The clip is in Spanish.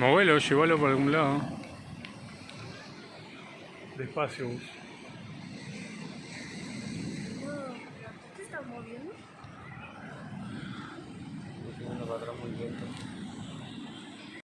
Muévelo, llévalo por algún lado. Despacio. No, ¿te estás moviendo? Estoy yendo para atrás muy lento.